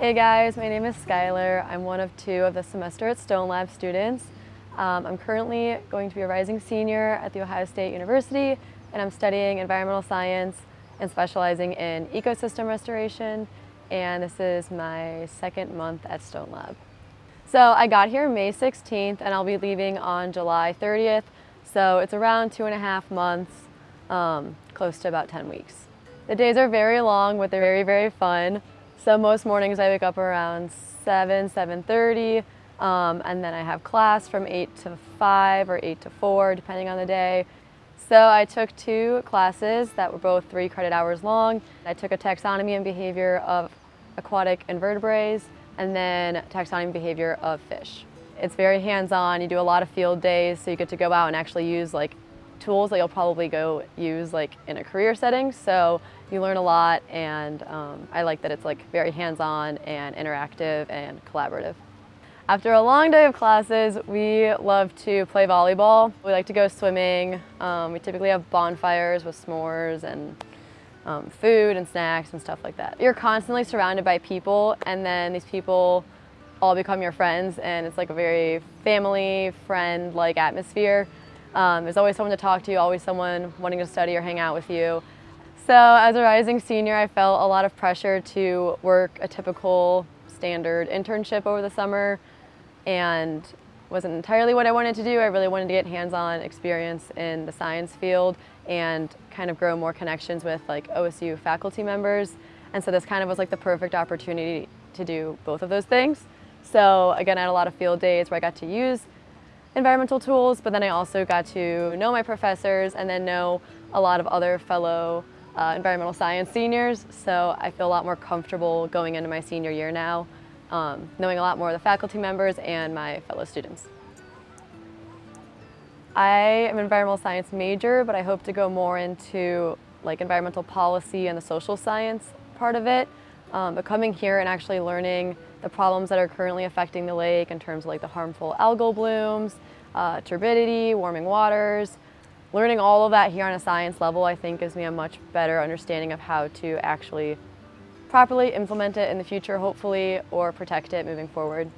Hey guys, my name is Skylar. I'm one of two of the semester at Stone Lab students. Um, I'm currently going to be a rising senior at The Ohio State University and I'm studying environmental science and specializing in ecosystem restoration and this is my second month at Stone Lab. So I got here May 16th and I'll be leaving on July 30th so it's around two and a half months, um, close to about 10 weeks. The days are very long but they're very very fun. So most mornings I wake up around 7, 7.30, um, and then I have class from 8 to 5 or 8 to 4, depending on the day. So I took two classes that were both three credit hours long. I took a taxonomy and behavior of aquatic invertebrates, and then taxonomy and behavior of fish. It's very hands-on, you do a lot of field days, so you get to go out and actually use like tools that you'll probably go use like in a career setting. So you learn a lot and um, I like that it's like very hands-on and interactive and collaborative. After a long day of classes, we love to play volleyball. We like to go swimming. Um, we typically have bonfires with s'mores and um, food and snacks and stuff like that. You're constantly surrounded by people and then these people all become your friends and it's like a very family, friend-like atmosphere. Um, there's always someone to talk to, always someone wanting to study or hang out with you. So as a rising senior, I felt a lot of pressure to work a typical standard internship over the summer and wasn't entirely what I wanted to do. I really wanted to get hands-on experience in the science field and kind of grow more connections with like OSU faculty members. And so this kind of was like the perfect opportunity to do both of those things. So again, I had a lot of field days where I got to use environmental tools, but then I also got to know my professors and then know a lot of other fellow uh, environmental science seniors. So I feel a lot more comfortable going into my senior year now, um, knowing a lot more of the faculty members and my fellow students. I am an environmental science major, but I hope to go more into like environmental policy and the social science part of it. Um, but coming here and actually learning the problems that are currently affecting the lake in terms of like the harmful algal blooms, uh, turbidity, warming waters. Learning all of that here on a science level I think gives me a much better understanding of how to actually properly implement it in the future hopefully or protect it moving forward.